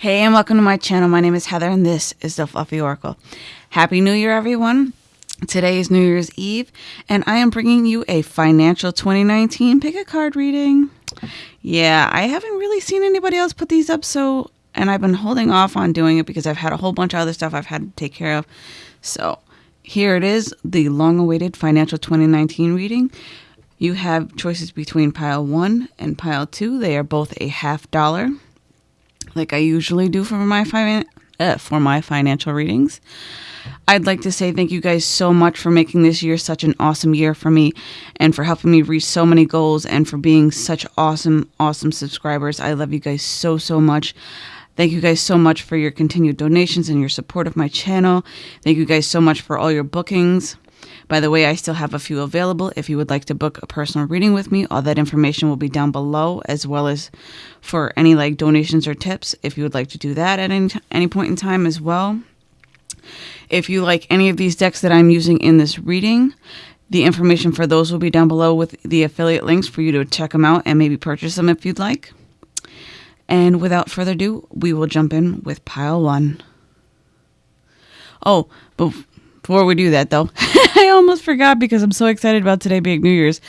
Hey, and welcome to my channel. My name is Heather, and this is the Fluffy Oracle. Happy New Year, everyone. Today is New Year's Eve, and I am bringing you a financial 2019 pick a card reading. Yeah, I haven't really seen anybody else put these up, so, and I've been holding off on doing it because I've had a whole bunch of other stuff I've had to take care of. So, here it is the long awaited financial 2019 reading. You have choices between pile one and pile two, they are both a half dollar like I usually do for my fi- uh, for my financial readings. I'd like to say thank you guys so much for making this year such an awesome year for me and for helping me reach so many goals and for being such awesome, awesome subscribers. I love you guys so, so much. Thank you guys so much for your continued donations and your support of my channel. Thank you guys so much for all your bookings. By the way, I still have a few available. If you would like to book a personal reading with me, all that information will be down below, as well as for any like donations or tips if you would like to do that at any, any point in time as well. If you like any of these decks that I'm using in this reading, the information for those will be down below with the affiliate links for you to check them out and maybe purchase them if you'd like. And without further ado, we will jump in with pile one. Oh, but before we do that, though, I almost forgot because I'm so excited about today being New Year's.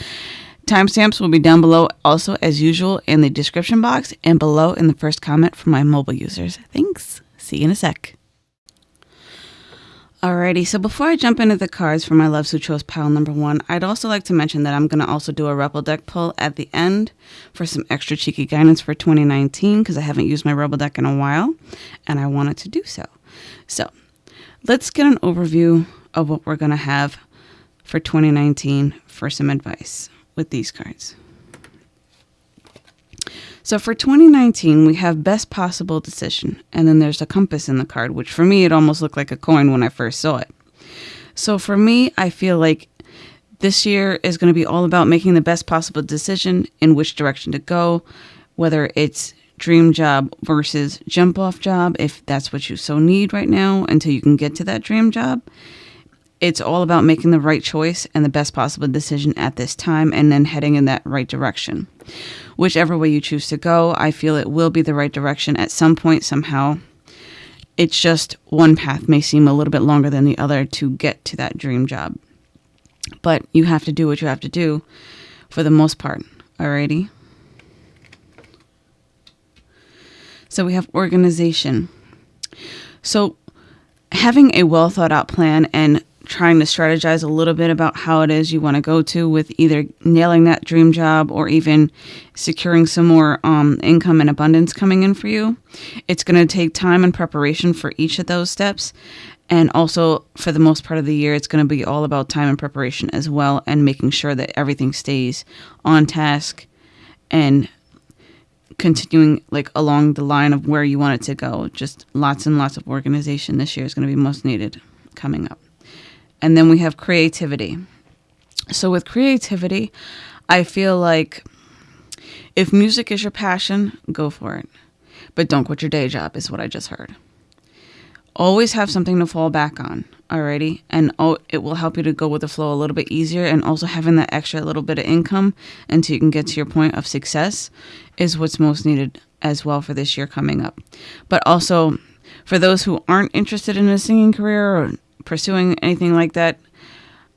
Timestamps will be down below, also as usual, in the description box and below in the first comment for my mobile users. Thanks. See you in a sec. Alrighty, so before I jump into the cards for my Love Sutro's pile number one, I'd also like to mention that I'm going to also do a Rebel deck pull at the end for some extra cheeky guidance for 2019 because I haven't used my Rebel deck in a while and I wanted to do so. So let's get an overview of what we're going to have for 2019 for some advice with these cards. So for 2019, we have best possible decision, and then there's a compass in the card, which for me, it almost looked like a coin when I first saw it. So for me, I feel like this year is going to be all about making the best possible decision in which direction to go, whether it's dream job versus jump off job, if that's what you so need right now until you can get to that dream job. It's all about making the right choice and the best possible decision at this time and then heading in that right direction. Whichever way you choose to go, I feel it will be the right direction at some point, somehow. It's just one path may seem a little bit longer than the other to get to that dream job. But you have to do what you have to do for the most part. Alrighty? So we have organization. So having a well thought out plan and trying to strategize a little bit about how it is you want to go to with either nailing that dream job or even securing some more um, income and abundance coming in for you. It's going to take time and preparation for each of those steps. And also, for the most part of the year, it's going to be all about time and preparation as well, and making sure that everything stays on task and continuing like along the line of where you want it to go. Just lots and lots of organization this year is going to be most needed coming up. And then we have creativity. So, with creativity, I feel like if music is your passion, go for it. But don't quit your day job, is what I just heard. Always have something to fall back on, alrighty? And oh, it will help you to go with the flow a little bit easier. And also, having that extra little bit of income until you can get to your point of success is what's most needed as well for this year coming up. But also, for those who aren't interested in a singing career or pursuing anything like that,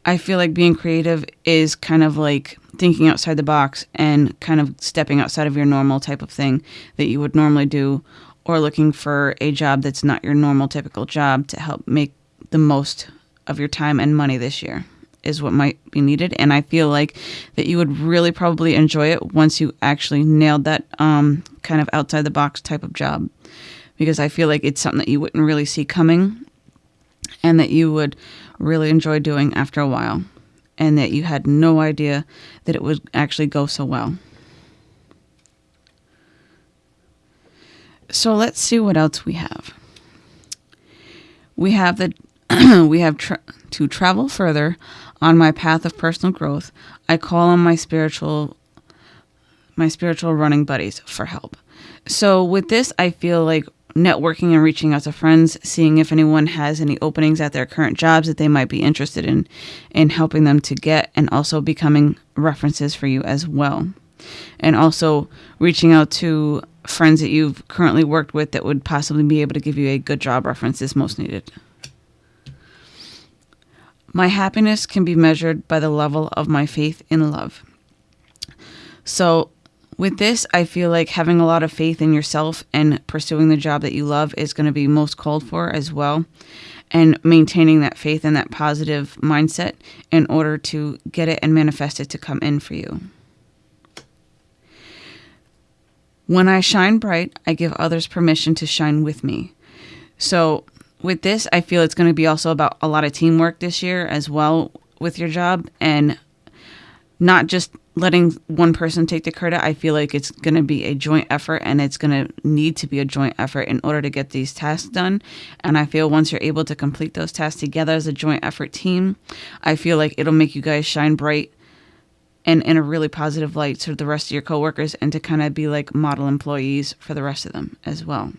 I feel like being creative is kind of like thinking outside the box and kind of stepping outside of your normal type of thing that you would normally do, or looking for a job that's not your normal typical job to help make the most of your time and money this year is what might be needed and i feel like that you would really probably enjoy it once you actually nailed that um, kind of outside the box type of job because i feel like it's something that you wouldn't really see coming and that you would really enjoy doing after a while, and that you had no idea that it would actually go so well. So let's see what else we have. We have the we have tra- to travel further on my path of personal growth. I call on my spiritual my spiritual running buddies for help. So with this, I feel like networking and reaching out to friends, seeing if anyone has any openings at their current jobs that they might be interested in in helping them to get and also becoming references for you as well. And also reaching out to friends that you've currently worked with that would possibly be able to give you a good job reference is most needed. My happiness can be measured by the level of my faith in love. So, with this, I feel like having a lot of faith in yourself and pursuing the job that you love is going to be most called for as well. And maintaining that faith and that positive mindset in order to get it and manifest it to come in for you. When I shine bright, I give others permission to shine with me. So, with this, I feel it's going to be also about a lot of teamwork this year as well with your job and not just letting one person take the credit. I feel like it's going to be a joint effort and it's going to need to be a joint effort in order to get these tasks done. And I feel once you're able to complete those tasks together as a joint effort team, I feel like it'll make you guys shine bright and in a really positive light to the rest of your coworkers and to kind of be like model employees for the rest of them as well.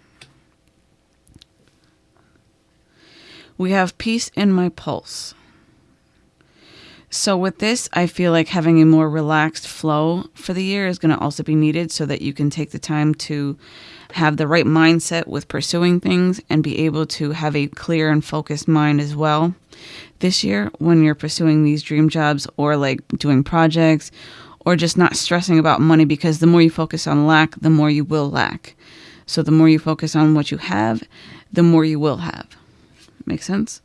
We have peace in my pulse. So, with this, I feel like having a more relaxed flow for the year is going to also be needed so that you can take the time to have the right mindset with pursuing things and be able to have a clear and focused mind as well. This year, when you're pursuing these dream jobs or like doing projects or just not stressing about money, because the more you focus on lack, the more you will lack. So, the more you focus on what you have, the more you will have. Make sense?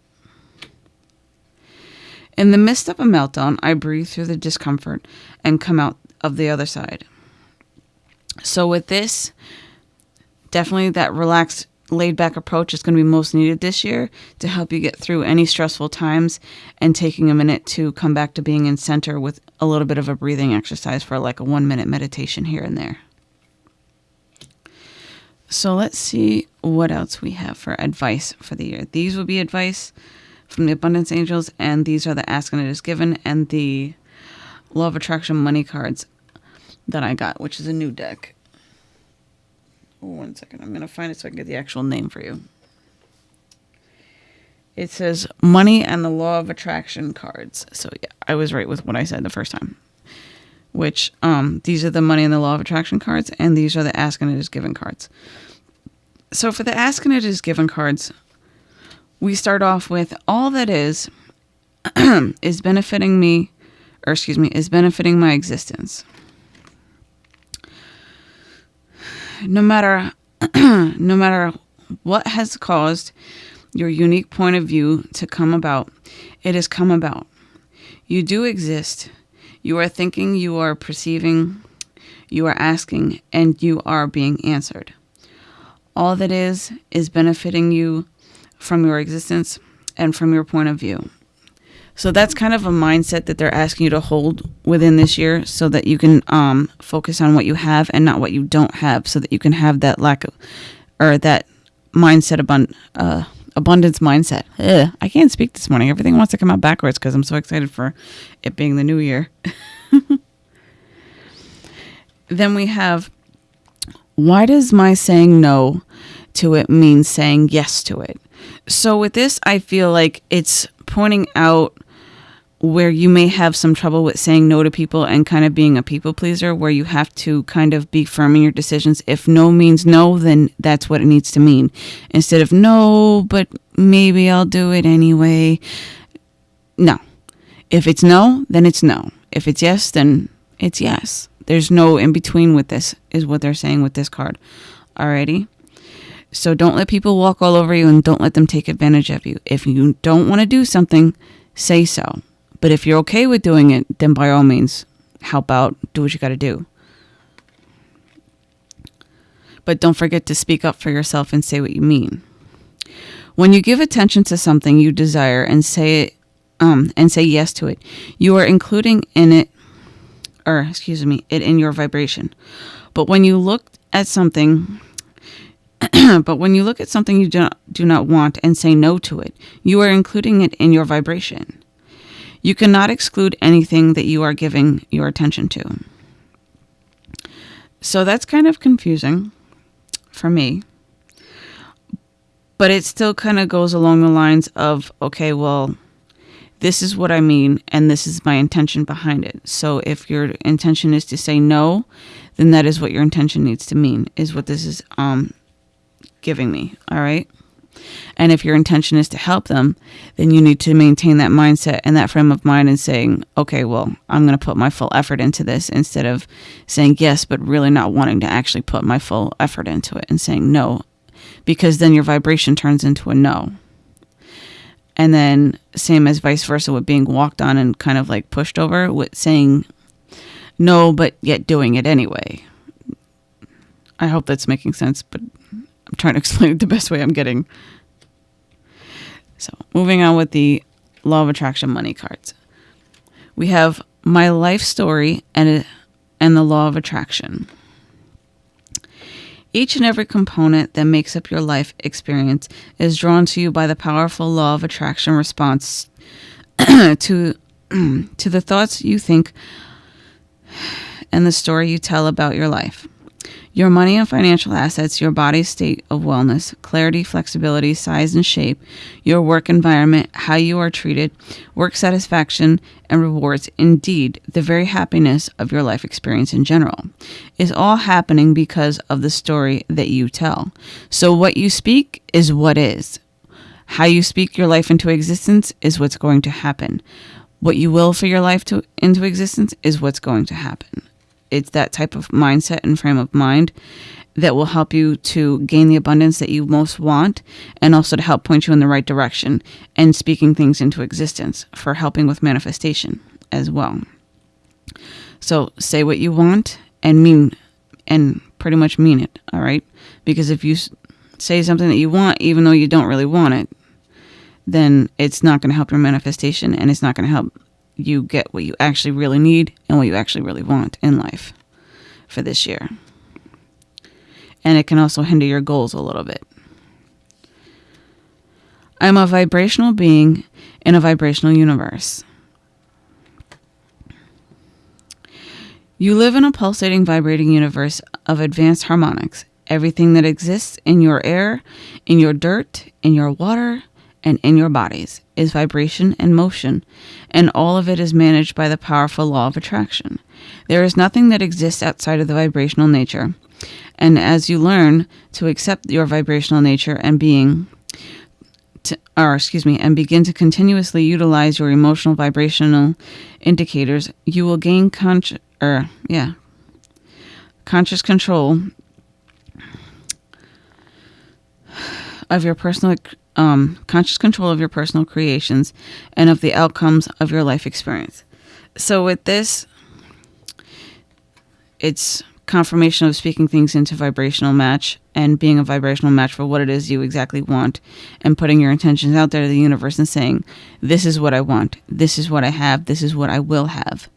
In the midst of a meltdown, I breathe through the discomfort and come out of the other side. So, with this, definitely that relaxed, laid back approach is going to be most needed this year to help you get through any stressful times and taking a minute to come back to being in center with a little bit of a breathing exercise for like a one minute meditation here and there. So, let's see what else we have for advice for the year. These will be advice from the Abundance Angels, and these are the Ask and It Is Given and the Law of Attraction money cards that I got, which is a new deck. Oh, one second. I'm going to find it so I can get the actual name for you. It says Money and the Law of Attraction cards. So, yeah, I was right with what I said the first time. Which, um, these are the Money and the Law of Attraction cards, and these are the Ask and It Is Given cards. So, for the Ask and It Is Given cards, we start off with all that is is benefiting me or excuse me is benefiting my existence no matter no matter what has caused your unique point of view to come about it has come about. You do exist. You are thinking you are perceiving you are asking and you are being answered. All that is is benefiting you from your existence and from your point of view. So that's kind of a mindset that they're asking you to hold within this year so that you can um, focus on what you have and not what you don't have so that you can have that lack of or that mindset abund- uh, abundance mindset. Ugh, I can't speak this morning. Everything wants to come out backwards because I'm so excited for it being the new year. then we have why does my saying no to it mean saying yes to it? So with this, I feel like it's pointing out where you may have some trouble with saying no to people and kind of being a people pleaser, where you have to kind of be firm in your decisions. If no means no, then that's what it needs to mean. Instead of no, but maybe I'll do it anyway. No. If it's no, then it's no. If it's yes, then it's yes. There's no in between with this, is what they're saying with this card. Alrighty. So don't let people walk all over you and don't let them take advantage of you. If you don't want to do something, say so. But if you're okay with doing it, then by all means, help out, do what you got to do. But don't forget to speak up for yourself and say what you mean. When you give attention to something you desire and say it um, and say yes to it, you are including in it or excuse me, it in your vibration. But when you look at something but when you look at something you do not, do not want and say no to it, you are including it in your vibration. You cannot exclude anything that you are giving your attention to. So that's kind of confusing for me. But it still kind of goes along the lines of okay, well, this is what I mean, and this is my intention behind it. So if your intention is to say no, then that is what your intention needs to mean, is what this is um, giving me. All right. And if your intention is to help them, then you need to maintain that mindset and that frame of mind and saying, okay, well, I'm going to put my full effort into this instead of saying yes, but really not wanting to actually put my full effort into it and saying no, because then your vibration turns into a no. And then, same as vice versa with being walked on and kind of like pushed over, with saying no, but yet doing it anyway. I hope that's making sense, but I'm trying to explain it the best way I'm getting. So, moving on with the law of attraction money cards. We have my life story and and the law of attraction. Each and every component that makes up your life experience is drawn to you by the powerful law of attraction response to to the thoughts you think and the story you tell about your life. Your money and financial assets, your body's state of wellness, clarity, flexibility, size, and shape, your work environment, how you are treated, work satisfaction, and rewards, indeed, the very happiness of your life experience in general, is all happening because of the story that you tell. So, what you speak is what is. How you speak your life into existence is what's going to happen. What you will for your life to into existence is what's going to happen it's that type of mindset and frame of mind that will help you to gain the abundance that you most want and also to help point you in the right direction and speaking things into existence for helping with manifestation as well. So say what you want and mean and pretty much mean it, all right? Because if you say something that you want even though you don't really want it, then it's not going to help your manifestation and it's not going to help you get what you actually really need and what you actually really want in life for this year. And it can also hinder your goals a little bit. I'm a vibrational being in a vibrational universe. You live in a pulsating, vibrating universe of advanced harmonics. Everything that exists in your air, in your dirt, in your water, and in your bodies is vibration and motion, and all of it is managed by the powerful law of attraction. There is nothing that exists outside of the vibrational nature. And as you learn to accept your vibrational nature and being, to, or excuse me, and begin to continuously utilize your emotional vibrational indicators, you will gain conscious, or yeah, conscious control of your personal um, conscious control of your personal creations and of the outcomes of your life experience. So, with this, it's confirmation of speaking things into vibrational match and being a vibrational match for what it is you exactly want and putting your intentions out there to the universe and saying, This is what I want, this is what I have, this is what I will have.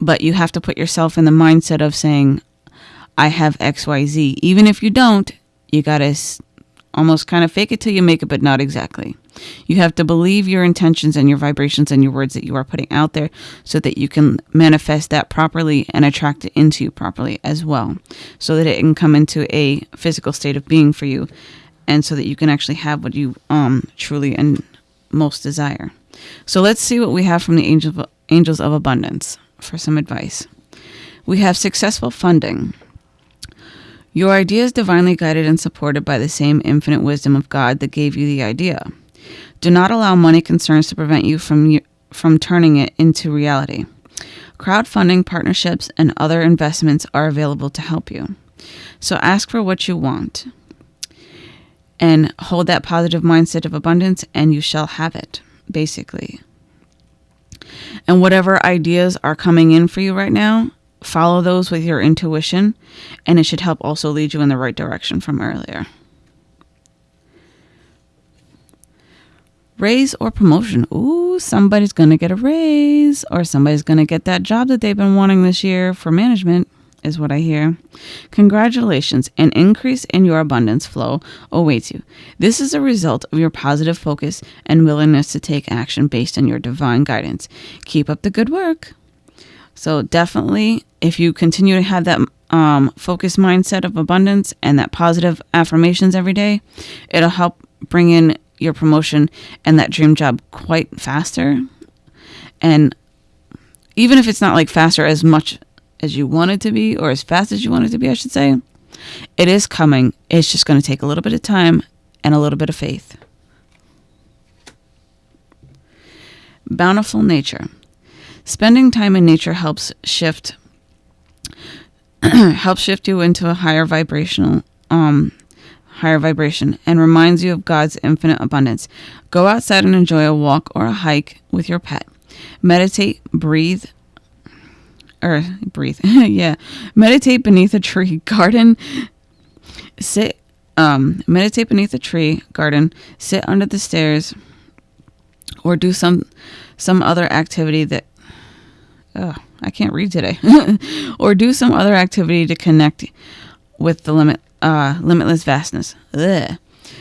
But you have to put yourself in the mindset of saying, I have XYZ. Even if you don't, you got to almost kind of fake it till you make it, but not exactly. You have to believe your intentions and your vibrations and your words that you are putting out there so that you can manifest that properly and attract it into you properly as well, so that it can come into a physical state of being for you and so that you can actually have what you um, truly and most desire. So let's see what we have from the angels angels of abundance for some advice. We have successful funding. Your idea is divinely guided and supported by the same infinite wisdom of God that gave you the idea. Do not allow money concerns to prevent you from from turning it into reality. Crowdfunding partnerships and other investments are available to help you. So ask for what you want and hold that positive mindset of abundance and you shall have it, basically. And whatever ideas are coming in for you right now, follow those with your intuition, and it should help also lead you in the right direction from earlier. Raise or promotion. Ooh, somebody's going to get a raise, or somebody's going to get that job that they've been wanting this year for management, is what I hear. Congratulations, an increase in your abundance flow awaits you. This is a result of your positive focus and willingness to take action based on your divine guidance. Keep up the good work. So, definitely, if you continue to have that um, focused mindset of abundance and that positive affirmations every day, it'll help bring in your promotion and that dream job quite faster. And even if it's not like faster as much as you want it to be or as fast as you want it to be, I should say, it is coming. It's just going to take a little bit of time and a little bit of faith. Bountiful nature. Spending time in nature helps shift helps shift you into a higher vibrational um higher vibration and reminds you of God's infinite abundance. Go outside and enjoy a walk or a hike with your pet. Meditate, breathe, or breathe. yeah. Meditate beneath a tree, garden, sit, um, meditate beneath a tree, garden, sit under the stairs, or do some, some other activity that, oh, I can't read today, or do some other activity to connect with the limit, uh, limitless vastness. Ugh.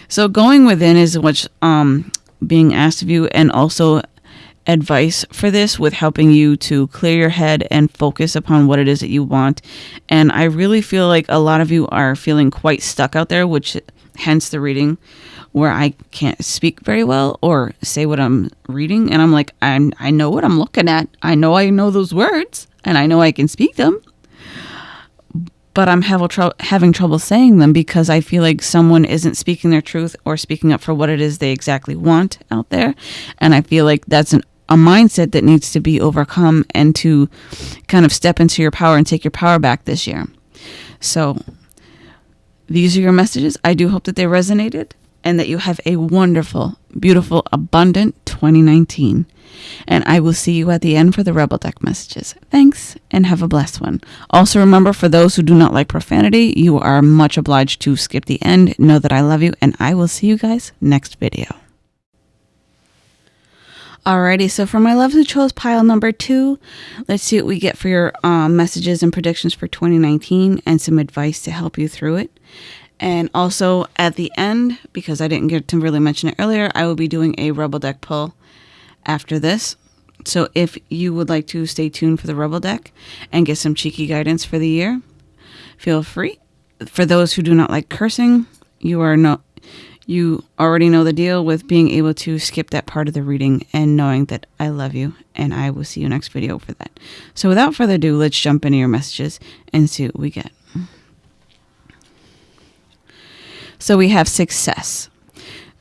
So going within is what's um, being asked of you, and also advice for this with helping you to clear your head and focus upon what it is that you want. And I really feel like a lot of you are feeling quite stuck out there, which hence the reading where I can't speak very well or say what I'm reading. And I'm like, I'm I know what I'm looking at. I know I know those words and I know I can speak them. But I'm having trouble saying them because I feel like someone isn't speaking their truth or speaking up for what it is they exactly want out there. And I feel like that's an a mindset that needs to be overcome and to kind of step into your power and take your power back this year. So, these are your messages. I do hope that they resonated and that you have a wonderful, beautiful, abundant 2019. And I will see you at the end for the Rebel Deck messages. Thanks and have a blessed one. Also, remember for those who do not like profanity, you are much obliged to skip the end. Know that I love you, and I will see you guys next video. Alrighty, so for my love who chose pile number two, let's see what we get for your um, messages and predictions for 2019 and some advice to help you through it. And also at the end, because I didn't get to really mention it earlier, I will be doing a Rebel Deck pull after this. So if you would like to stay tuned for the Rebel Deck and get some cheeky guidance for the year, feel free. For those who do not like cursing, you are no you already know the deal with being able to skip that part of the reading and knowing that I love you and I will see you next video for that. So without further ado, let's jump into your messages and see what we get. So we have success.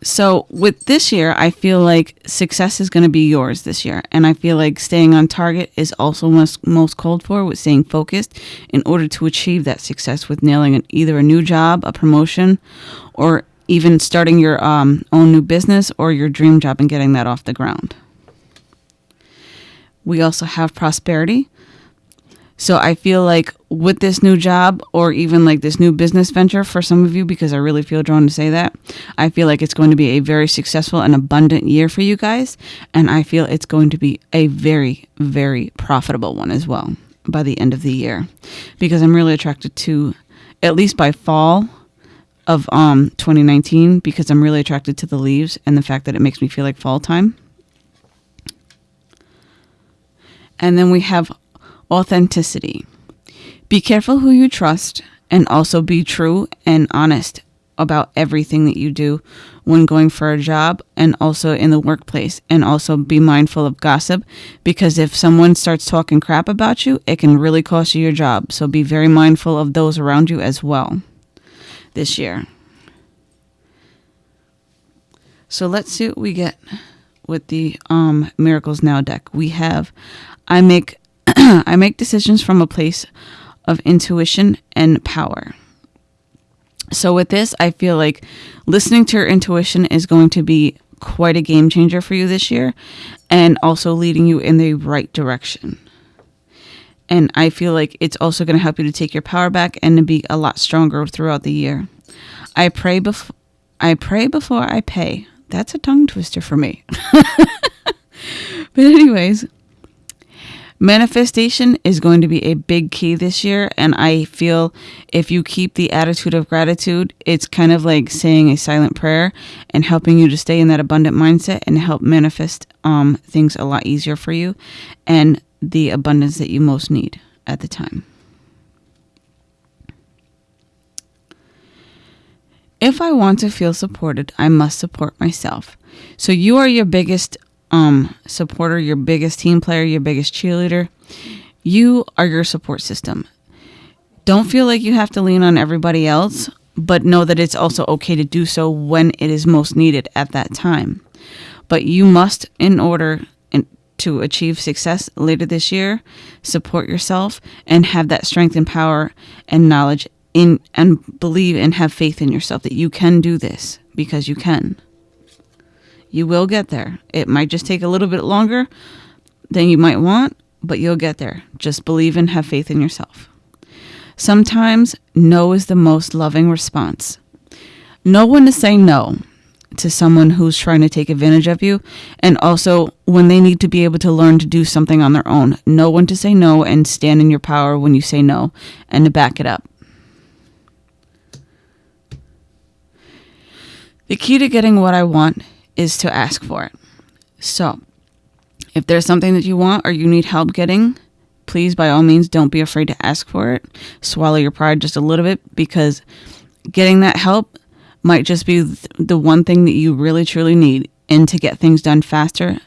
So with this year, I feel like success is going to be yours this year. And I feel like staying on target is also most, most called for with staying focused in order to achieve that success with nailing an, either a new job, a promotion, or even starting your um, own new business or your dream job and getting that off the ground. We also have prosperity. So I feel like with this new job or even like this new business venture for some of you, because I really feel drawn to say that, I feel like it's going to be a very successful and abundant year for you guys. And I feel it's going to be a very, very profitable one as well by the end of the year because I'm really attracted to, at least by fall, of um 2019 because I'm really attracted to the leaves and the fact that it makes me feel like fall time. And then we have authenticity. Be careful who you trust and also be true and honest about everything that you do when going for a job and also in the workplace and also be mindful of gossip because if someone starts talking crap about you it can really cost you your job so be very mindful of those around you as well this year. So let's see what we get with the um, Miracles Now deck. We have I make I make decisions from a place of intuition and power. So with this, I feel like listening to your intuition is going to be quite a game changer for you this year and also leading you in the right direction. And I feel like it's also going to help you to take your power back and to be a lot stronger throughout the year. I pray before I pray before I pay. That's a tongue twister for me. but anyways, manifestation is going to be a big key this year and I feel if you keep the attitude of gratitude, it's kind of like saying a silent prayer and helping you to stay in that abundant mindset and help manifest um things a lot easier for you and the abundance that you most need at the time. If I want to feel supported, I must support myself. So you are your biggest um, supporter, your biggest team player, your biggest cheerleader. You are your support system. Don't feel like you have to lean on everybody else, but know that it's also okay to do so when it is most needed at that time. But you must, in order to achieve success later this year, support yourself and have that strength and power and knowledge in and believe and have faith in yourself that you can do this because you can. You will get there. It might just take a little bit longer than you might want, but you'll get there. Just believe and have faith in yourself. Sometimes no is the most loving response. Know when to say no to someone who's trying to take advantage of you, and also when they need to be able to learn to do something on their own. Know when to say no and stand in your power when you say no and to back it up. The key to getting what I want is to ask for it. So, if there's something that you want or you need help getting, please, by all means, don't be afraid to ask for it. Swallow your pride just a little bit because getting that help might just be the one thing that you really truly need and to get things done faster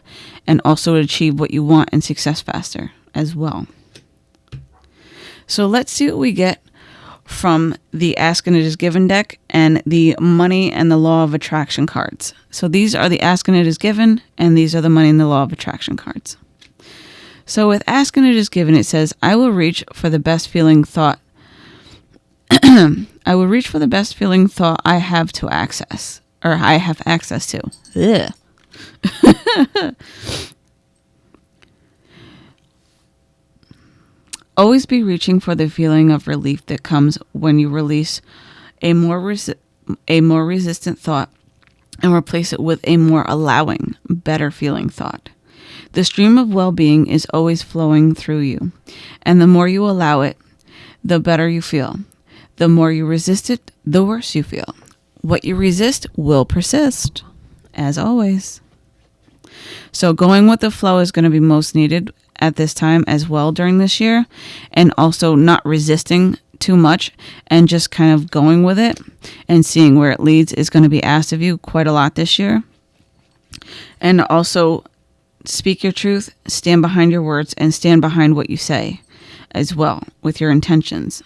and also achieve what you want and success faster as well. So let's see what we get from the Ask and It Is Given deck and the Money and the Law of Attraction cards. So these are the Ask and It Is Given, and these are the Money and the Law of Attraction cards. So with Ask and It Is Given, it says, I will reach for the best feeling thought I will reach for the best feeling thought I have to access, or I have access to. Always be reaching for the feeling of relief that comes when you release a more resi- a more resistant thought and replace it with a more allowing, better feeling thought. The stream of well-being is always flowing through you, and the more you allow it, the better you feel. The more you resist it, the worse you feel. What you resist will persist, as always. So, going with the flow is going to be most needed at this time as well during this year, and also not resisting too much and just kind of going with it and seeing where it leads is going to be asked of you quite a lot this year. And also, speak your truth, stand behind your words, and stand behind what you say as well with your intentions.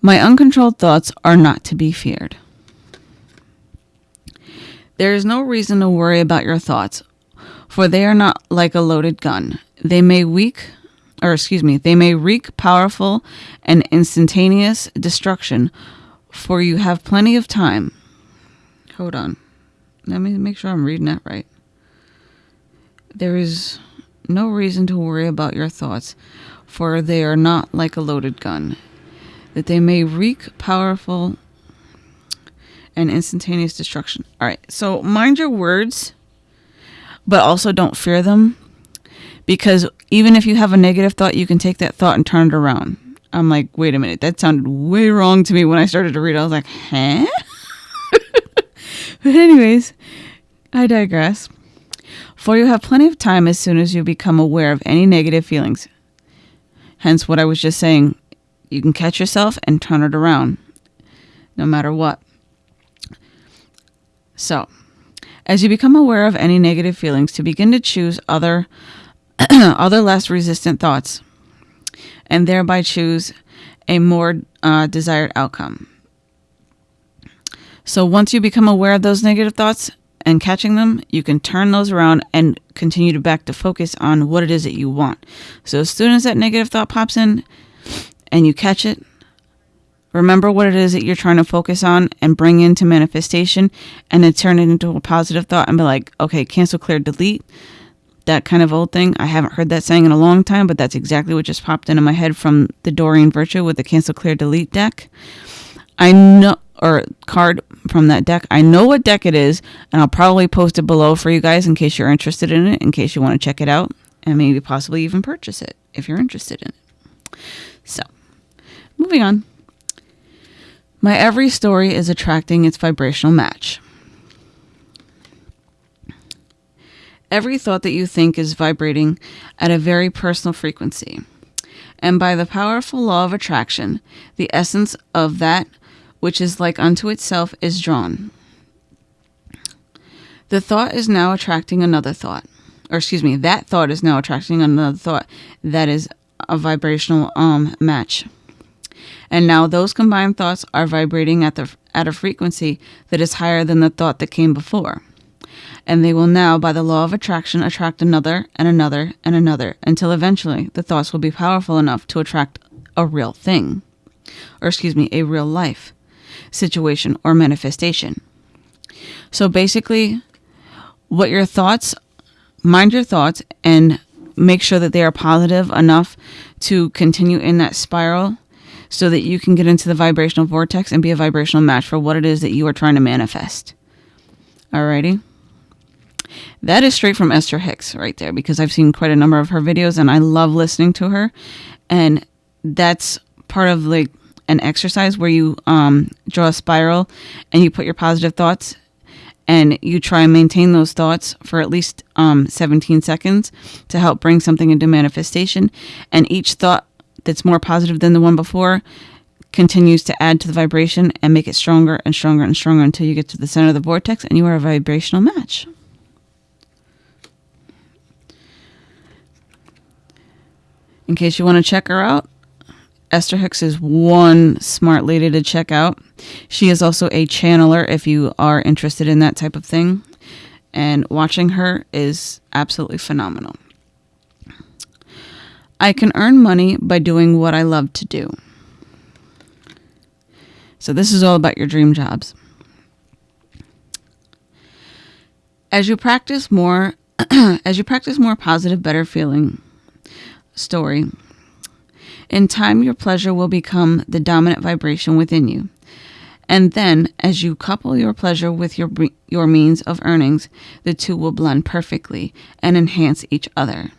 My uncontrolled thoughts are not to be feared. There is no reason to worry about your thoughts, for they are not like a loaded gun. They may weak, or excuse me, they may wreak powerful and instantaneous destruction, for you have plenty of time. Hold on. Let me make sure I'm reading that right. There is no reason to worry about your thoughts, for they are not like a loaded gun that they may wreak powerful and instantaneous destruction. All right, so mind your words, but also don't fear them because even if you have a negative thought, you can take that thought and turn it around. I'm like, wait a minute, that sounded way wrong to me when I started to read. I was like, huh? but, anyways, I digress. For you have plenty of time as soon as you become aware of any negative feelings. Hence, what I was just saying you can catch yourself and turn it around no matter what. So, as you become aware of any negative feelings, to begin to choose other other less resistant thoughts and thereby choose a more uh, desired outcome. So, once you become aware of those negative thoughts and catching them, you can turn those around and continue to back to focus on what it is that you want. So, as soon as that negative thought pops in, and you catch it, remember what it is that you're trying to focus on and bring into manifestation and then turn it into a positive thought and be like, okay, cancel, clear, delete. That kind of old thing. I haven't heard that saying in a long time, but that's exactly what just popped into my head from the Doreen Virtue with the cancel, clear, delete deck. I know, or card from that deck. I know what deck it is, and I'll probably post it below for you guys in case you're interested in it, in case you want to check it out, and maybe possibly even purchase it if you're interested in it. So, Moving on. My every story is attracting its vibrational match. Every thought that you think is vibrating at a very personal frequency. And by the powerful law of attraction, the essence of that which is like unto itself, is drawn. The thought is now attracting another thought. Or excuse me, that thought is now attracting another thought that is a vibrational um match. And now those combined thoughts are vibrating at the at a frequency that is higher than the thought that came before. And they will now, by the law of attraction, attract another and another and another until eventually the thoughts will be powerful enough to attract a real thing. Or, excuse me, a real life situation or manifestation. So basically, what your thoughts, mind your thoughts and make sure that they are positive enough to continue in that spiral so that you can get into the vibrational vortex and be a vibrational match for what it is that you are trying to manifest. Alrighty. That is straight from Esther Hicks right there because I've seen quite a number of her videos and I love listening to her. And that's part of like an exercise where you um, draw a spiral and you put your positive thoughts and you try and maintain those thoughts for at least um, 17 seconds to help bring something into manifestation. And each thought that's more positive than the one before continues to add to the vibration and make it stronger and stronger and stronger until you get to the center of the vortex and you are a vibrational match. In case you want to check her out, Esther Hicks is one smart lady to check out. She is also a channeler if you are interested in that type of thing. And watching her is absolutely phenomenal. I can earn money by doing what I love to do. So, this is all about your dream jobs. As you practice more, as you practice more positive, better feeling story, in time your pleasure will become the dominant vibration within you. And then, as you couple your pleasure with your your means of earnings, the two will blend perfectly and enhance each other.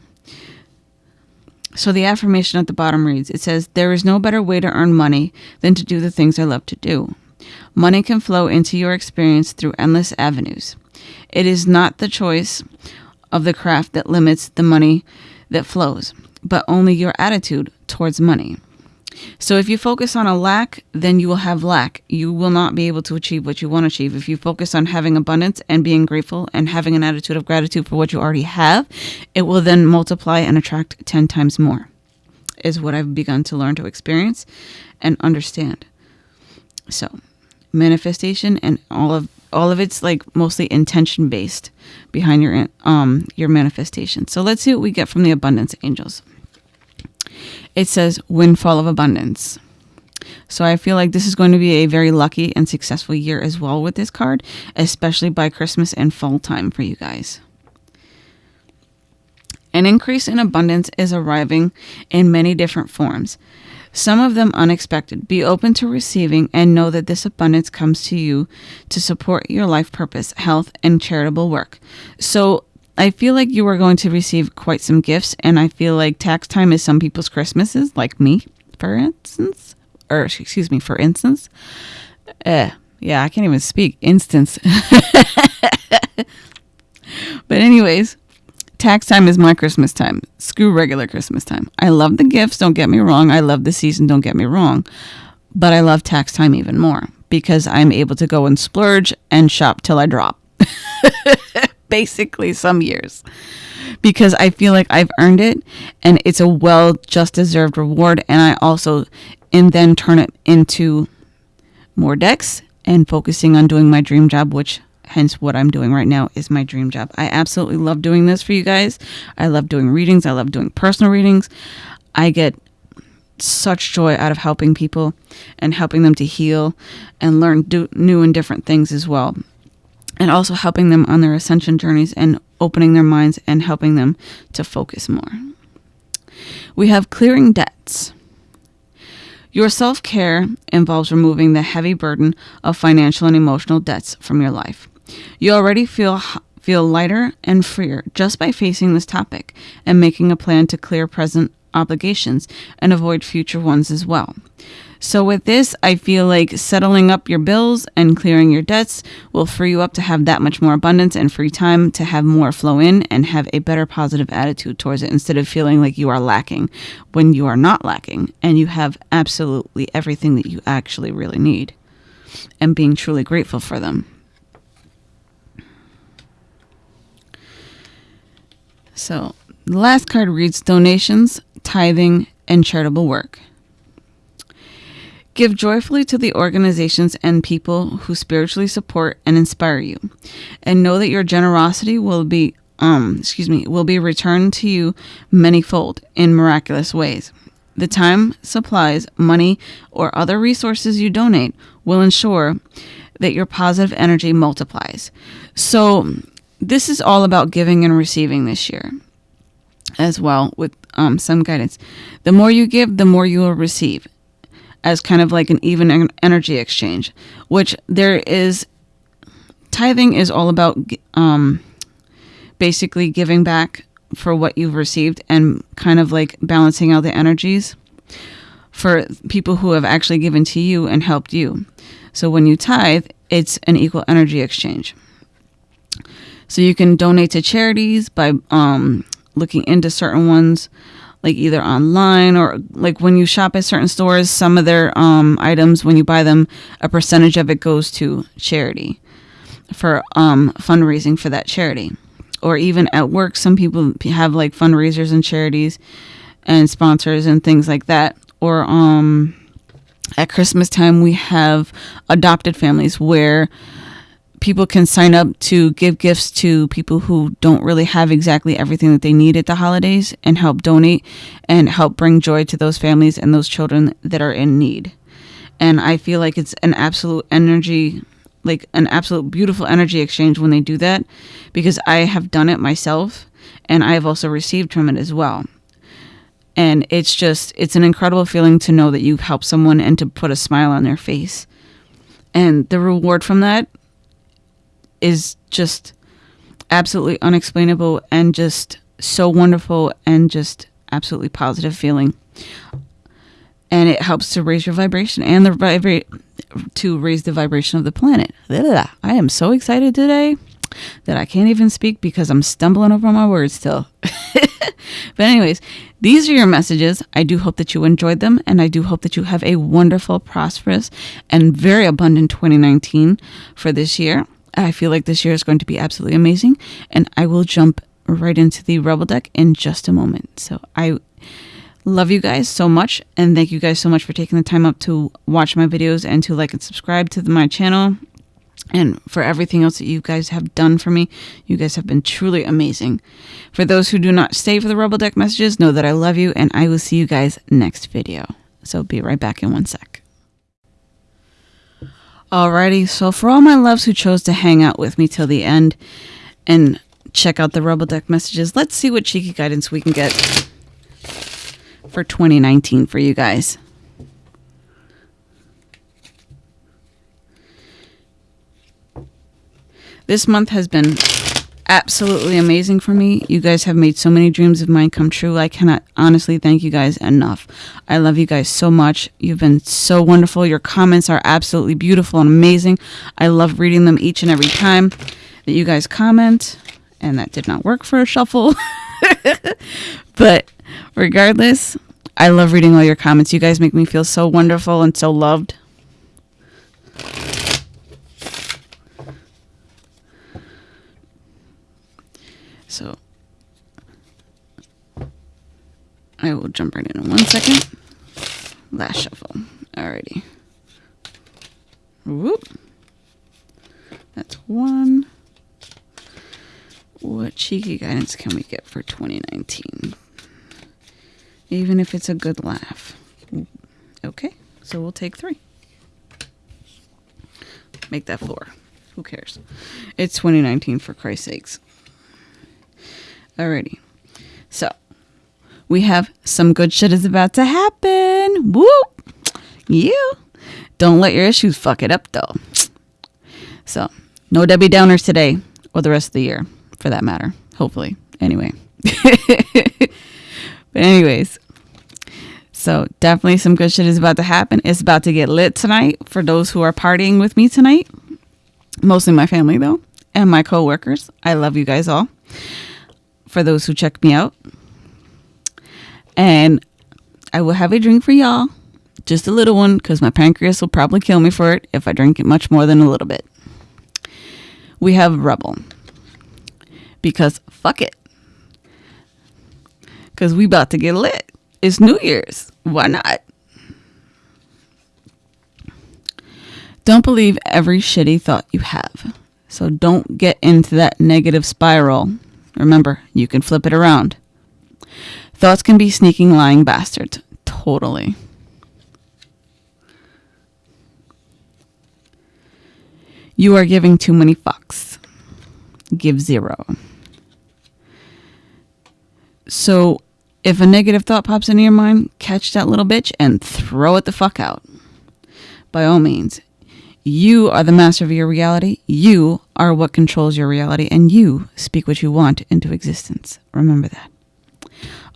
So the affirmation at the bottom reads it says, There is no better way to earn money than to do the things I love to do. Money can flow into your experience through endless avenues. It is not the choice of the craft that limits the money that flows, but only your attitude towards money. So if you focus on a lack, then you will have lack. You will not be able to achieve what you want to achieve. If you focus on having abundance and being grateful and having an attitude of gratitude for what you already have, it will then multiply and attract 10 times more. Is what I've begun to learn to experience and understand. So, manifestation and all of all of it's like mostly intention based behind your um your manifestation. So let's see what we get from the abundance angels it says windfall of abundance. So I feel like this is going to be a very lucky and successful year as well with this card, especially by Christmas and fall time for you guys. An increase in abundance is arriving in many different forms, some of them unexpected. Be open to receiving and know that this abundance comes to you to support your life purpose, health, and charitable work. So I feel like you are going to receive quite some gifts, and I feel like tax time is some people's Christmases, like me, for instance, or excuse me, for instance. Uh, yeah, I can't even speak. Instance. but anyways, tax time is my Christmas time. Screw regular Christmas time. I love the gifts, don't get me wrong. I love the season, don't get me wrong. But I love tax time even more because I'm able to go and splurge and shop till I drop. basically some years because I feel like I've earned it and it's a well just deserved reward. And I also, and then turn it into more decks and focusing on doing my dream job, which hence what I'm doing right now is my dream job. I absolutely love doing this for you guys. I love doing readings, I love doing personal readings. I get such joy out of helping people and helping them to heal and learn new and different things as well and also helping them on their ascension journeys and opening their minds and helping them to focus more. We have clearing debts. Your self care involves removing the heavy burden of financial and emotional debts from your life. You already feel feel lighter and freer just by facing this topic and making a plan to clear present obligations and avoid future ones as well. So, with this, I feel like settling up your bills and clearing your debts will free you up to have that much more abundance and free time to have more flow in and have a better positive attitude towards it instead of feeling like you are lacking when you are not lacking and you have absolutely everything that you actually really need. and being truly grateful for them. So, the last card reads donations, tithing, and charitable work. Give joyfully to the organizations and people who spiritually support and inspire you, and know that your generosity will be um excuse me will be returned to you manyfold in miraculous ways. The time, supplies, money, or other resources you donate will ensure that your positive energy multiplies. So, this is all about giving and receiving this year as well with um, some guidance. The more you give, the more you will receive as kind of like an even energy exchange, which there is tithing is all about um, basically giving back for what you've received and kind of like balancing out the energies for people who have actually given to you and helped you. So when you tithe, it's an equal energy exchange. So you can donate to charities by um, looking into certain ones like either online or like when you shop at certain stores some of their um, items when you buy them a percentage of it goes to charity for um, fundraising for that charity. Or even at work some people have like fundraisers and charities and sponsors and things like that. Or um, at christmas time we have adopted families where people can sign up to give gifts to people who don't really have exactly everything that they need at the holidays and help donate and help bring joy to those families and those children that are in need. And I feel like it's an absolute energy, like an absolute beautiful energy exchange when they do that because I have done it myself and I have also received from it as well. And it's just, it's an incredible feeling to know that you've helped someone and to put a smile on their face. And the reward from that is just absolutely unexplainable and just so wonderful and just absolutely positive feeling. And it helps to raise your vibration and the vibrate to raise the vibration of the planet. I am so excited today that I can't even speak because I'm stumbling over my words still. but, anyways, these are your messages. I do hope that you enjoyed them, and I do hope that you have a wonderful, prosperous, and very abundant 2019 for this year. I feel like this year is going to be absolutely amazing, and I will jump right into the Rebel deck in just a moment. So I love you guys so much, and thank you guys so much for taking the time up to watch my videos and to like and subscribe to my channel. And for everything else that you guys have done for me, you guys have been truly amazing. For those who do not stay for the Rebel Deck messages, know that I love you, and I will see you guys next video. So be right back in one sec. Alrighty, so for all my loves who chose to hang out with me till the end and check out the Rebel Deck messages, let's see what cheeky guidance we can get for 2019 for you guys. This month has been absolutely amazing for me. You guys have made so many dreams of mine come true. I cannot honestly thank you guys enough. I love you guys so much. You've been so wonderful. Your comments are absolutely beautiful and amazing. I love reading them each and every time that you guys comment. And that did not work for a shuffle. but regardless, I love reading all your comments. You guys make me feel so wonderful and so loved. So I will jump right in in one second. Last shuffle. Alrighty. Whoop. That's one. What cheeky guidance can we get for 2019? Even if it's a good laugh. Okay, so we'll take three. Make that four. Who cares? It's 2019 for Christ's sakes. Alrighty. So we have some good shit is about to happen. Whoop. You. Don't let your issues fuck it up though. So no Debbie Downers today or the rest of the year for that matter. Hopefully. Anyway. but anyways. So definitely some good shit is about to happen. It's about to get lit tonight for those who are partying with me tonight. Mostly my family though and my coworkers. I love you guys all for those who check me out. And I will have a drink for y'all Just a little one, because my pancreas will probably kill me for it if I drink it much more than a little bit. We have rebel. Because fuck it. Because we about to get lit. It's New Year's. Why not? Don't believe every shitty thought you have. So don't get into that negative spiral. Remember, you can flip it around. Thoughts can be sneaking, lying bastards. Totally. You are giving too many fucks. Give zero. So, if a negative thought pops into your mind, catch that little bitch and throw it the fuck out. By all means, you are the master of your reality. You are what controls your reality, and you speak what you want into existence. Remember that.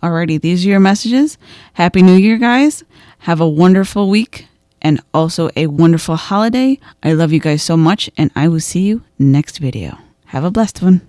Alrighty, these are your messages. Happy New Year, guys. Have a wonderful week and also a wonderful holiday. I love you guys so much, and I will see you next video. Have a blessed one.